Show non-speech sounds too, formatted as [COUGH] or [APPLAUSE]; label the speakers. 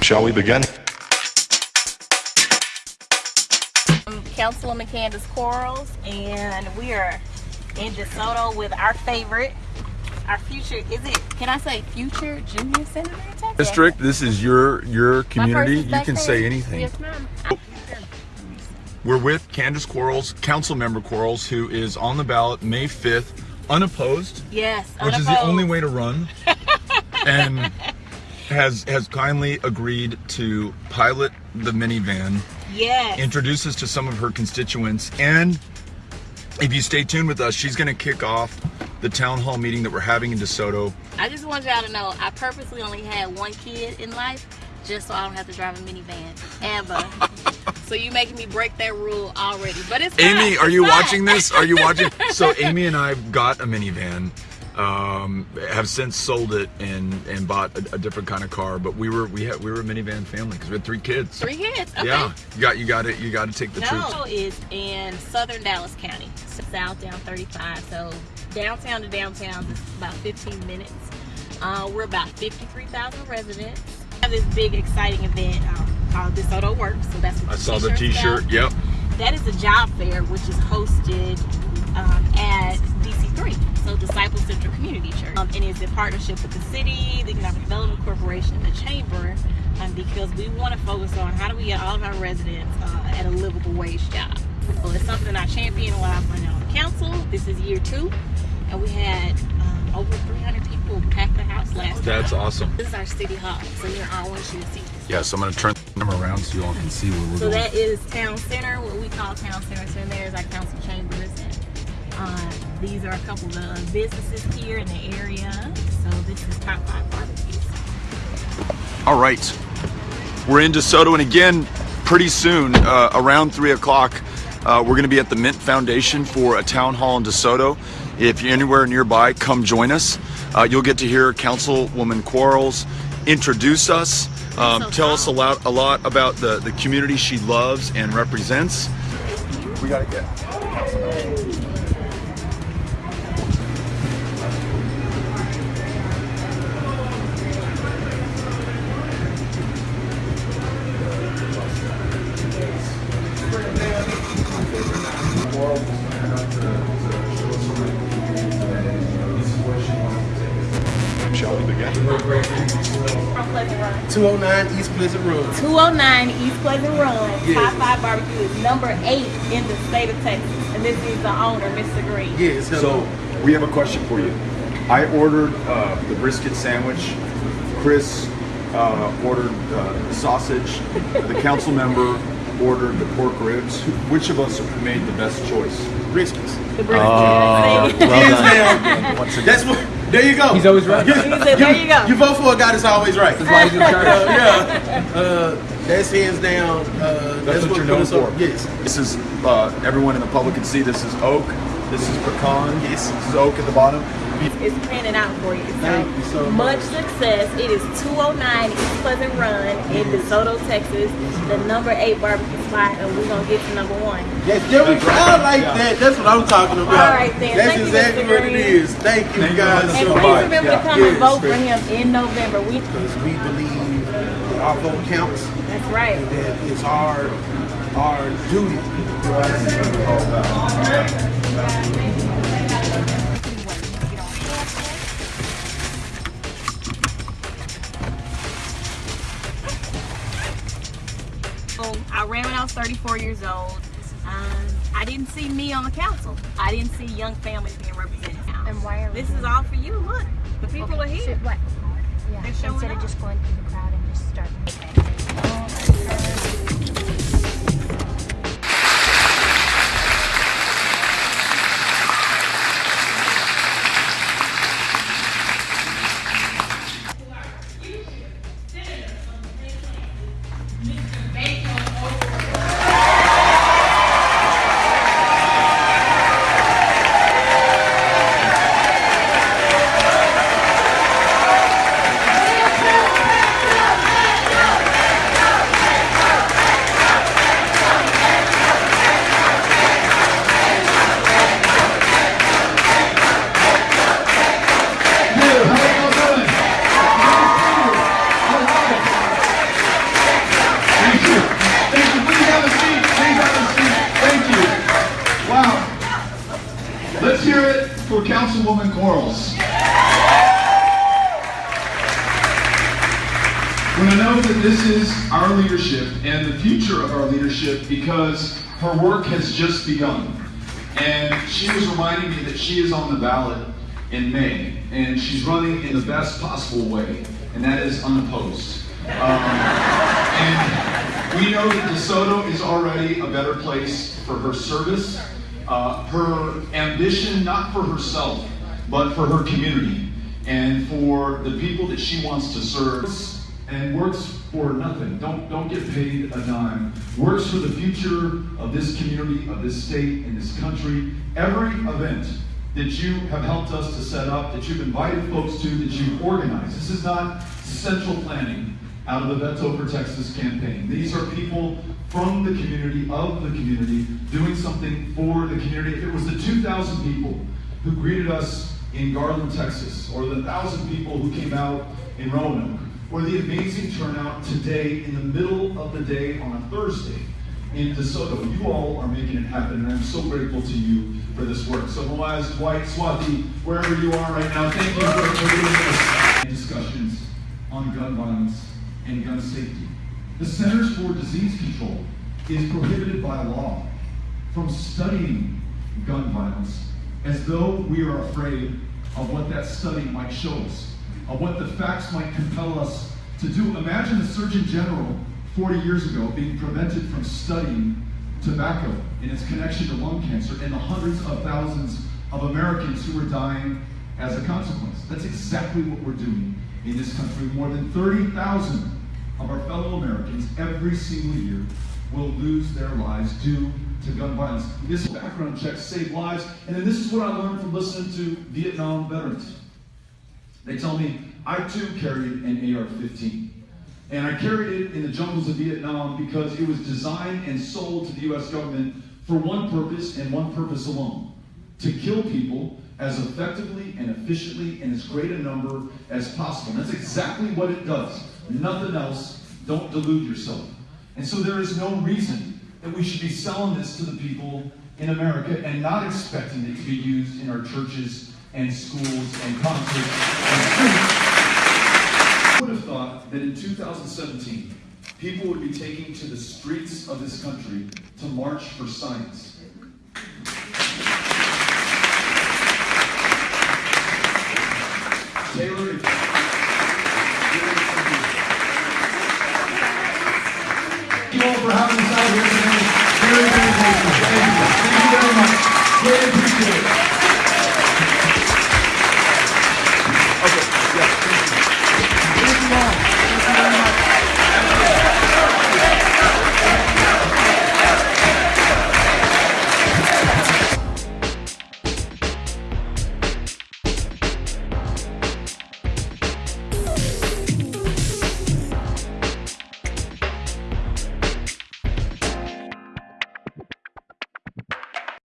Speaker 1: Shall we begin?
Speaker 2: I'm Councilwoman Candace Quarles, and we are in DeSoto with our favorite, our future. Is it? Can I say future junior senator in Texas?
Speaker 3: district. This is your your community. You can say anything.
Speaker 2: Yes, ma'am.
Speaker 3: We're with Candace Quarles, Council Member Quarles, who is on the ballot May 5th, unopposed,
Speaker 2: Yes.
Speaker 3: which is the only way to run, [LAUGHS] and has has kindly agreed to pilot the minivan,
Speaker 2: Yes.
Speaker 3: introduce us to some of her constituents, and if you stay tuned with us, she's going to kick off the town hall meeting that we're having in DeSoto.
Speaker 2: I just want y'all to know I purposely only had one kid in life just so I don't have to drive a minivan ever. [LAUGHS] so you making me break that rule already. But it's fine.
Speaker 3: Amy, are
Speaker 2: It's
Speaker 3: you
Speaker 2: fine.
Speaker 3: watching this? Are you watching? [LAUGHS] So Amy and I got a minivan. Um, have since sold it and and bought a, a different kind of car. But we were we had we were a minivan family because we had three kids.
Speaker 2: Three kids. Okay.
Speaker 3: Yeah, you got you got it. You got to take the troops.
Speaker 2: No, is in southern Dallas County, south down 35. So downtown to downtown is about 15 minutes. Uh, we're about 53,000 residents. We have this big exciting event um, called DeSoto Works. So that's what
Speaker 3: I saw the T-shirt. Yep.
Speaker 2: That is a job fair which is hosted um, at DC3, so Disciple Central Community Church, um, and it's in partnership with the city, the Economic Development Corporation, the Chamber, um, because we want to focus on how do we get all of our residents uh, at a livable wage job. So it's something I champion while I've been on the council. This is year two, and we had um, over 300 people pack the house last
Speaker 3: That's
Speaker 2: time.
Speaker 3: awesome.
Speaker 2: This is our city hall, so here I want you to see.
Speaker 3: Yes, I'm gonna turn them around so you all can see where we're
Speaker 2: So
Speaker 3: going.
Speaker 2: that is town center, what we call town center. So there's our council chambers, and uh, these are a couple of businesses here in the area. So this is top five barbecues.
Speaker 3: All right, we're in DeSoto, and again, pretty soon, uh, around three o'clock, uh, we're going to be at the Mint Foundation for a town hall in DeSoto. If you're anywhere nearby, come join us. Uh, you'll get to hear Councilwoman Quarles introduce us, um,
Speaker 2: so
Speaker 3: tell us a lot, a lot about the the community she loves and represents. We got to get.
Speaker 1: Shall we begin?
Speaker 2: From
Speaker 4: 209 East Pleasant Road.
Speaker 2: 209 East Pleasant Run.
Speaker 4: Yes.
Speaker 2: Top five barbecue is number eight in the state of Texas, and this is the owner, Mr. Green.
Speaker 4: Yes.
Speaker 3: So we have a question for you. I ordered uh, the brisket sandwich. Chris uh, ordered uh, the sausage. the council member ordered the pork ribs. Which of us made the best choice?
Speaker 4: Briskets.
Speaker 2: The brisket.
Speaker 3: Uh,
Speaker 2: See?
Speaker 4: Hands down. That's what. There you go.
Speaker 5: He's always right.
Speaker 2: He said, there you go.
Speaker 4: You vote for a guy that's always right.
Speaker 5: That's why he's in charge.
Speaker 4: Uh, yeah. Uh, that's hands down. Uh,
Speaker 3: That's, what you're
Speaker 4: put
Speaker 3: known for.
Speaker 4: Yes.
Speaker 3: This is uh, everyone in the public can see. This is oak. This is pecan. Yes. This is oak at the bottom.
Speaker 2: It's panning out for you. So,
Speaker 4: Thank you so
Speaker 2: much
Speaker 4: much.
Speaker 2: success. It is 209 East Pleasant Run in DeSoto, Texas, the number eight barbecue spot, and we're gonna get to number one.
Speaker 4: Yes, there we go. I like
Speaker 3: Yeah.
Speaker 4: that. That's what I'm talking about.
Speaker 2: All right, then.
Speaker 4: That's
Speaker 2: Thank you,
Speaker 4: exactly
Speaker 2: Mr.
Speaker 4: what it is. Thank you
Speaker 3: Thank you.
Speaker 4: guys
Speaker 2: And
Speaker 4: so
Speaker 2: please
Speaker 4: much.
Speaker 2: remember
Speaker 3: Yeah.
Speaker 2: to come
Speaker 4: Yes,
Speaker 2: and vote for
Speaker 4: Chris.
Speaker 2: him in November. We
Speaker 4: Because we believe that our vote counts.
Speaker 2: that's right.
Speaker 4: That it's our our duty.
Speaker 2: So I ran when I was 34 years old. Um, I didn't see me on the council. I didn't see young families being represented.
Speaker 6: And why are we
Speaker 2: This is all for you. Look, the people are here.
Speaker 6: so what? Yeah, instead
Speaker 2: up.
Speaker 6: of just going through the crowd and just starting.
Speaker 3: Councilwoman Quarles. Want to note that this is our leadership and the future of our leadership because her work has just begun. And she was reminding me that she is on the ballot in May, and she's running in the best possible way, and that is unopposed. Um, and we know that DeSoto is already a better place for her service, uh, her ambition, not for herself, but for her community and for the people that she wants to serve and works for nothing. Don't don't get paid a dime. Works for the future of this community, of this state, and this country. Every event that you have helped us to set up, that you've invited folks to, that you've organized. This is not central planning out of the Beto for Texas campaign. These are people from the community, of the community, doing something for the community. If it was the 2,000 people who greeted us in Garland, Texas, or the 1,000 people who came out in Roanoke, or the amazing turnout today in the middle of the day on a Thursday in DeSoto. You all are making it happen, and I'm so grateful to you for this work. So, Moaz, White, Swati, wherever you are right now, thank you for for doing this. Discussions on gun violence and gun safety. The Centers for Disease Control is prohibited by law from studying gun violence as though we are afraid of what that study might show us of what the facts might compel us to do. Imagine the Surgeon General 40 years ago being prevented from studying tobacco and its connection to lung cancer and the hundreds of thousands of Americans who are dying as a consequence. That's exactly what we're doing in this country. More than 30,000 of our fellow Americans every single year will lose their lives due to gun violence. This background check save lives, and then this is what I learned from listening to Vietnam veterans. They tell me I too carried an AR-15. And I carried it in the jungles of Vietnam because it was designed and sold to the US government for one purpose and one purpose alone. To kill people as effectively and efficiently in as great a number as possible. And that's exactly what it does. Nothing else. Don't delude yourself. And so there is no reason that we should be selling this to the people in America and not expecting it to be used in our churches and schools and concerts. I would have thought that in 2017, people would be taking to the streets of this country to march for science. Thank you. Thank you very much. Very appreciated.